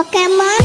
Pokemon.